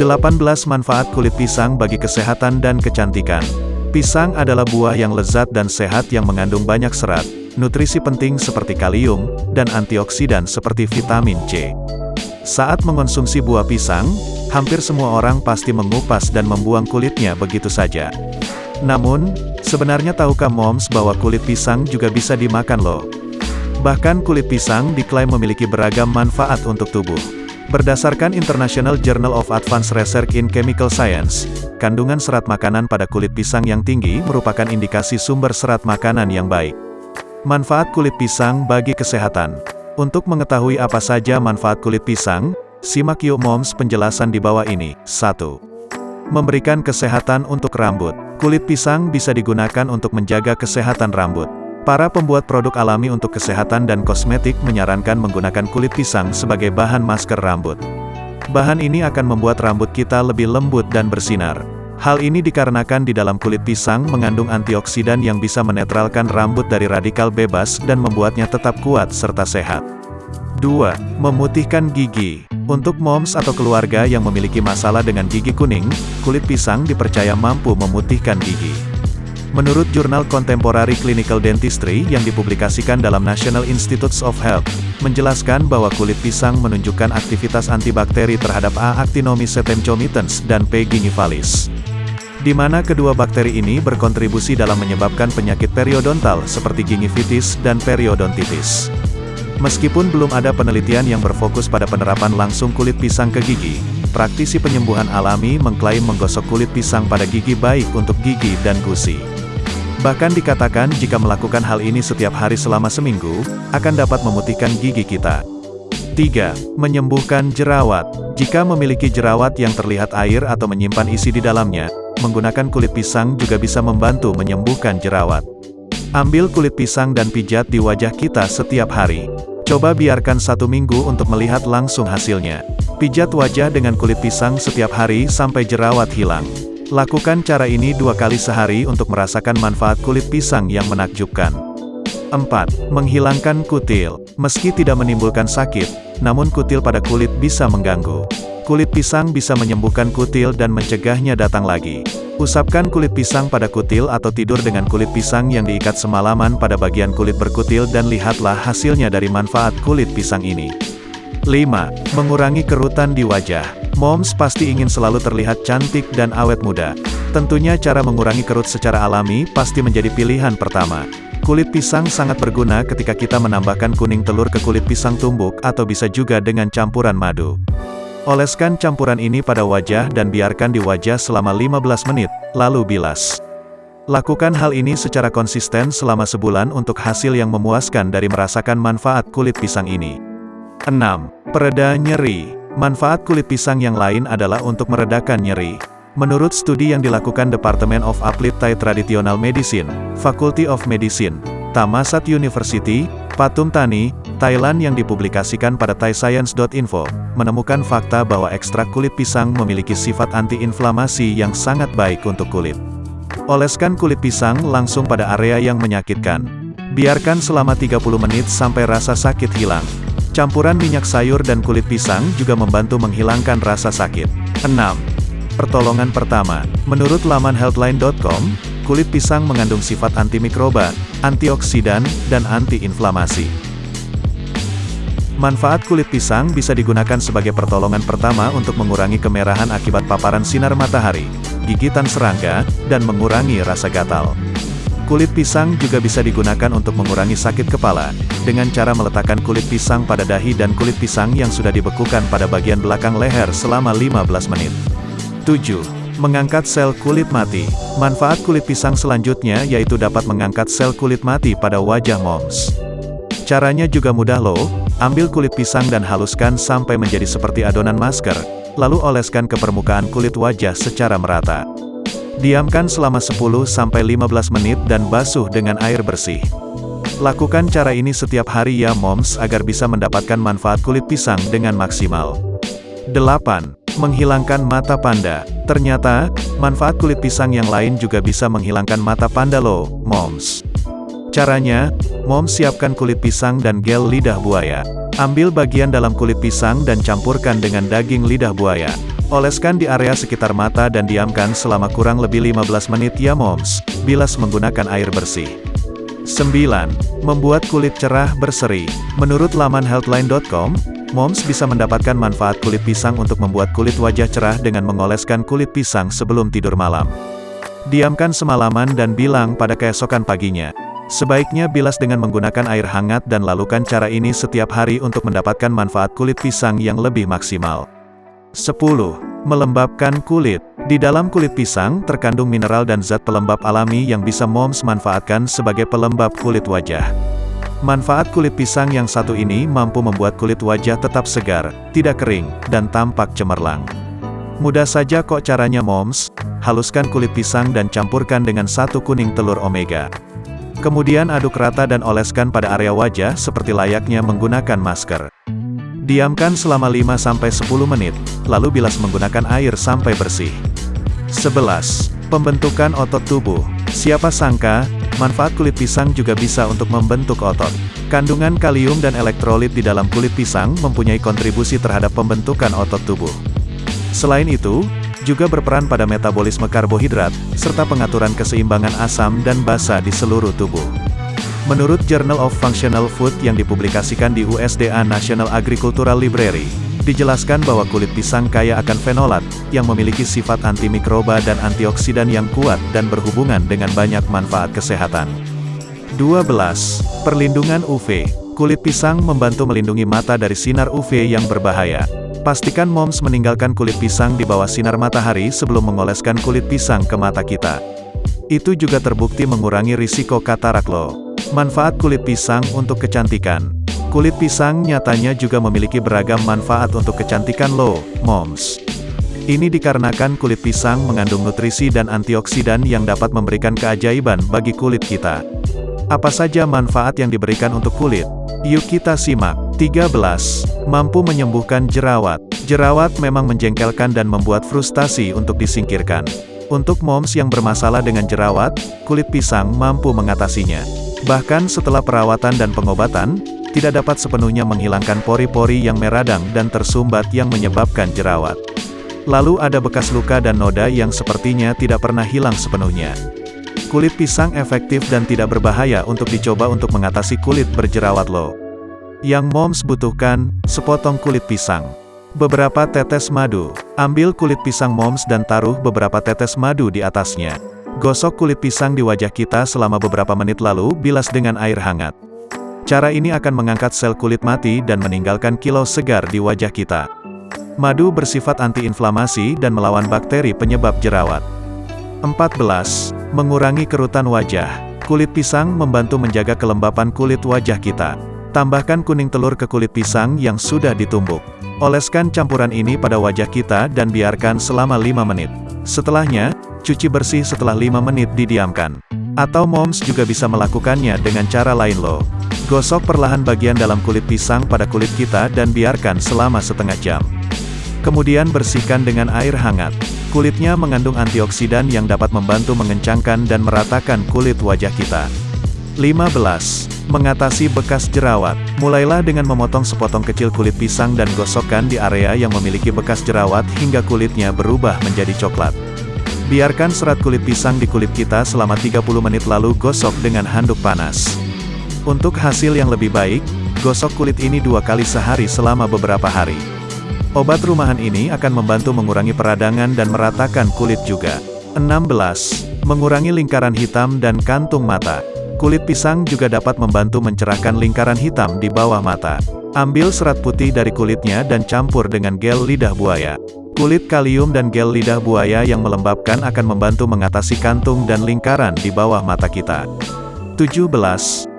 18 manfaat kulit pisang bagi kesehatan dan kecantikan. Pisang adalah buah yang lezat dan sehat yang mengandung banyak serat, nutrisi penting seperti kalium, dan antioksidan seperti vitamin C. Saat mengonsumsi buah pisang, hampir semua orang pasti mengupas dan membuang kulitnya begitu saja. Namun, sebenarnya tahukah moms bahwa kulit pisang juga bisa dimakan loh? Bahkan kulit pisang diklaim memiliki beragam manfaat untuk tubuh. Berdasarkan International Journal of Advanced Research in Chemical Science, kandungan serat makanan pada kulit pisang yang tinggi merupakan indikasi sumber serat makanan yang baik. Manfaat kulit pisang bagi kesehatan. Untuk mengetahui apa saja manfaat kulit pisang, simak yuk moms penjelasan di bawah ini. 1. Memberikan kesehatan untuk rambut. Kulit pisang bisa digunakan untuk menjaga kesehatan rambut. Para pembuat produk alami untuk kesehatan dan kosmetik menyarankan menggunakan kulit pisang sebagai bahan masker rambut. Bahan ini akan membuat rambut kita lebih lembut dan bersinar. Hal ini dikarenakan di dalam kulit pisang mengandung antioksidan yang bisa menetralkan rambut dari radikal bebas dan membuatnya tetap kuat serta sehat. 2. Memutihkan gigi. Untuk moms atau keluarga yang memiliki masalah dengan gigi kuning, kulit pisang dipercaya mampu memutihkan gigi. Menurut jurnal Contemporary Clinical Dentistry yang dipublikasikan dalam National Institutes of Health, menjelaskan bahwa kulit pisang menunjukkan aktivitas antibakteri terhadap A. actinomyces tenchomitans dan P. gingivalis. Di mana kedua bakteri ini berkontribusi dalam menyebabkan penyakit periodontal seperti gingivitis dan periodontitis. Meskipun belum ada penelitian yang berfokus pada penerapan langsung kulit pisang ke gigi, praktisi penyembuhan alami mengklaim menggosok kulit pisang pada gigi baik untuk gigi dan gusi. Bahkan dikatakan jika melakukan hal ini setiap hari selama seminggu, akan dapat memutihkan gigi kita. 3. Menyembuhkan jerawat. Jika memiliki jerawat yang terlihat air atau menyimpan isi di dalamnya, menggunakan kulit pisang juga bisa membantu menyembuhkan jerawat. Ambil kulit pisang dan pijat di wajah kita setiap hari. Coba biarkan satu minggu untuk melihat langsung hasilnya. Pijat wajah dengan kulit pisang setiap hari sampai jerawat hilang. Lakukan cara ini dua kali sehari untuk merasakan manfaat kulit pisang yang menakjubkan. 4. Menghilangkan kutil. Meski tidak menimbulkan sakit, namun kutil pada kulit bisa mengganggu. Kulit pisang bisa menyembuhkan kutil dan mencegahnya datang lagi. Usapkan kulit pisang pada kutil atau tidur dengan kulit pisang yang diikat semalaman pada bagian kulit berkutil dan lihatlah hasilnya dari manfaat kulit pisang ini. 5. Mengurangi kerutan di wajah. Moms pasti ingin selalu terlihat cantik dan awet muda. Tentunya cara mengurangi kerut secara alami pasti menjadi pilihan pertama. Kulit pisang sangat berguna ketika kita menambahkan kuning telur ke kulit pisang tumbuk atau bisa juga dengan campuran madu. Oleskan campuran ini pada wajah dan biarkan di wajah selama 15 menit, lalu bilas. Lakukan hal ini secara konsisten selama sebulan untuk hasil yang memuaskan dari merasakan manfaat kulit pisang ini. 6. Pereda nyeri Manfaat kulit pisang yang lain adalah untuk meredakan nyeri. Menurut studi yang dilakukan Department of Applied Thai Traditional Medicine, Faculty of Medicine, Tamasat University, Patum Tani, Thailand yang dipublikasikan pada thaiscience.info, menemukan fakta bahwa ekstrak kulit pisang memiliki sifat anti-inflamasi yang sangat baik untuk kulit. Oleskan kulit pisang langsung pada area yang menyakitkan. Biarkan selama 30 menit sampai rasa sakit hilang. Campuran minyak sayur dan kulit pisang juga membantu menghilangkan rasa sakit. 6. Pertolongan pertama, menurut laman healthline.com, kulit pisang mengandung sifat antimikroba, antioksidan, dan antiinflamasi. Manfaat kulit pisang bisa digunakan sebagai pertolongan pertama untuk mengurangi kemerahan akibat paparan sinar matahari, gigitan serangga, dan mengurangi rasa gatal. Kulit pisang juga bisa digunakan untuk mengurangi sakit kepala, dengan cara meletakkan kulit pisang pada dahi dan kulit pisang yang sudah dibekukan pada bagian belakang leher selama 15 menit. 7. Mengangkat sel kulit mati. Manfaat kulit pisang selanjutnya yaitu dapat mengangkat sel kulit mati pada wajah moms. Caranya juga mudah loh, ambil kulit pisang dan haluskan sampai menjadi seperti adonan masker, lalu oleskan ke permukaan kulit wajah secara merata. Diamkan selama 10-15 menit dan basuh dengan air bersih. Lakukan cara ini setiap hari ya moms agar bisa mendapatkan manfaat kulit pisang dengan maksimal. 8. Menghilangkan mata panda. Ternyata, manfaat kulit pisang yang lain juga bisa menghilangkan mata panda loh, moms. Caranya, moms siapkan kulit pisang dan gel lidah buaya. Ambil bagian dalam kulit pisang dan campurkan dengan daging lidah buaya. Oleskan di area sekitar mata dan diamkan selama kurang lebih 15 menit ya moms, bilas menggunakan air bersih. 9. Membuat kulit cerah berseri. Menurut laman healthline.com, moms bisa mendapatkan manfaat kulit pisang untuk membuat kulit wajah cerah dengan mengoleskan kulit pisang sebelum tidur malam. Diamkan semalaman dan bilang pada keesokan paginya. Sebaiknya bilas dengan menggunakan air hangat dan lakukan cara ini setiap hari untuk mendapatkan manfaat kulit pisang yang lebih maksimal. 10. Melembabkan kulit. Di dalam kulit pisang, terkandung mineral dan zat pelembab alami yang bisa moms manfaatkan sebagai pelembab kulit wajah. Manfaat kulit pisang yang satu ini mampu membuat kulit wajah tetap segar, tidak kering, dan tampak cemerlang. Mudah saja kok caranya moms, haluskan kulit pisang dan campurkan dengan satu kuning telur omega. Kemudian aduk rata dan oleskan pada area wajah seperti layaknya menggunakan masker. Diamkan selama 5-10 menit, lalu bilas menggunakan air sampai bersih. 11. Pembentukan otot tubuh. Siapa sangka, manfaat kulit pisang juga bisa untuk membentuk otot. Kandungan kalium dan elektrolit di dalam kulit pisang mempunyai kontribusi terhadap pembentukan otot tubuh. Selain itu, juga berperan pada metabolisme karbohidrat, serta pengaturan keseimbangan asam dan basa di seluruh tubuh. Menurut Journal of Functional Food yang dipublikasikan di USDA National Agricultural Library, dijelaskan bahwa kulit pisang kaya akan fenolat, yang memiliki sifat antimikroba dan antioksidan yang kuat dan berhubungan dengan banyak manfaat kesehatan. 12. Perlindungan UV. Kulit pisang membantu melindungi mata dari sinar UV yang berbahaya. Pastikan moms meninggalkan kulit pisang di bawah sinar matahari sebelum mengoleskan kulit pisang ke mata kita. Itu juga terbukti mengurangi risiko katarak lo. Manfaat kulit pisang untuk kecantikan. Kulit pisang nyatanya juga memiliki beragam manfaat untuk kecantikan lo, moms. Ini dikarenakan kulit pisang mengandung nutrisi dan antioksidan yang dapat memberikan keajaiban bagi kulit kita. Apa saja manfaat yang diberikan untuk kulit? Yuk kita simak. 13. Mampu menyembuhkan jerawat. Jerawat memang menjengkelkan dan membuat frustasi untuk disingkirkan. Untuk moms yang bermasalah dengan jerawat, kulit pisang mampu mengatasinya. Bahkan setelah perawatan dan pengobatan, tidak dapat sepenuhnya menghilangkan pori-pori yang meradang dan tersumbat yang menyebabkan jerawat. Lalu ada bekas luka dan noda yang sepertinya tidak pernah hilang sepenuhnya. Kulit pisang efektif dan tidak berbahaya untuk dicoba untuk mengatasi kulit berjerawat lo. Yang moms butuhkan, sepotong kulit pisang. Beberapa tetes madu. Ambil kulit pisang moms dan taruh beberapa tetes madu di atasnya. Gosok kulit pisang di wajah kita selama beberapa menit lalu bilas dengan air hangat. Cara ini akan mengangkat sel kulit mati dan meninggalkan kilau segar di wajah kita. Madu bersifat antiinflamasi dan melawan bakteri penyebab jerawat. 14. Mengurangi kerutan wajah. Kulit pisang membantu menjaga kelembapan kulit wajah kita. Tambahkan kuning telur ke kulit pisang yang sudah ditumbuk. Oleskan campuran ini pada wajah kita dan biarkan selama 5 menit. Setelahnya, cuci bersih setelah 5 menit didiamkan. Atau moms juga bisa melakukannya dengan cara lain loh. Gosok perlahan bagian dalam kulit pisang pada kulit kita dan biarkan selama setengah jam. Kemudian bersihkan dengan air hangat. Kulitnya mengandung antioksidan yang dapat membantu mengencangkan dan meratakan kulit wajah kita. 15. Mengatasi bekas jerawat. Mulailah dengan memotong sepotong kecil kulit pisang dan gosokkan di area yang memiliki bekas jerawat hingga kulitnya berubah menjadi coklat. Biarkan serat kulit pisang di kulit kita selama 30 menit lalu gosok dengan handuk panas. Untuk hasil yang lebih baik, gosok kulit ini dua kali sehari selama beberapa hari. Obat rumahan ini akan membantu mengurangi peradangan dan meratakan kulit juga. 16. Mengurangi lingkaran hitam dan kantung mata. Kulit pisang juga dapat membantu mencerahkan lingkaran hitam di bawah mata. Ambil serat putih dari kulitnya dan campur dengan gel lidah buaya. Kulit kalium dan gel lidah buaya yang melembabkan akan membantu mengatasi kantung dan lingkaran di bawah mata kita. 17.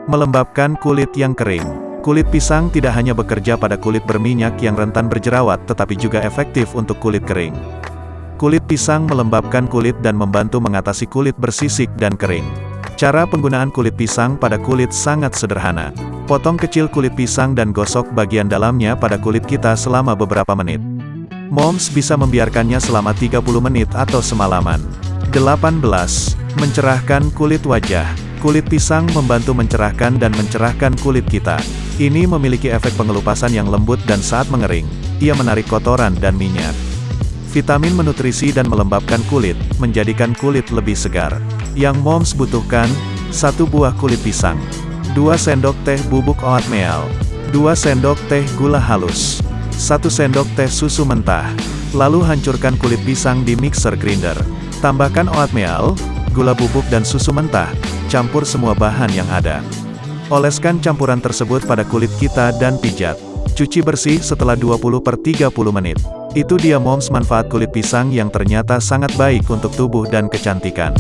Melembabkan kulit yang kering. Kulit pisang tidak hanya bekerja pada kulit berminyak yang rentan berjerawat tetapi juga efektif untuk kulit kering. Kulit pisang melembabkan kulit dan membantu mengatasi kulit bersisik dan kering. Cara penggunaan kulit pisang pada kulit sangat sederhana. Potong kecil kulit pisang dan gosok bagian dalamnya pada kulit kita selama beberapa menit. Moms bisa membiarkannya selama 30 menit atau semalaman. 18. Mencerahkan kulit wajah. Kulit pisang membantu mencerahkan dan mencerahkan kulit kita. Ini memiliki efek pengelupasan yang lembut dan saat mengering, ia menarik kotoran dan minyak. Vitamin menutrisi dan melembabkan kulit, menjadikan kulit lebih segar. Yang moms butuhkan, satu buah kulit pisang, 2 sendok teh bubuk oatmeal, 2 sendok teh gula halus, 1 sendok teh susu mentah. Lalu hancurkan kulit pisang di mixer grinder. Tambahkan oatmeal, gula bubuk dan susu mentah, campur semua bahan yang ada. Oleskan campuran tersebut pada kulit kita dan pijat. Cuci bersih setelah 20 per 30 menit. Itu dia moms manfaat kulit pisang yang ternyata sangat baik untuk tubuh dan kecantikan.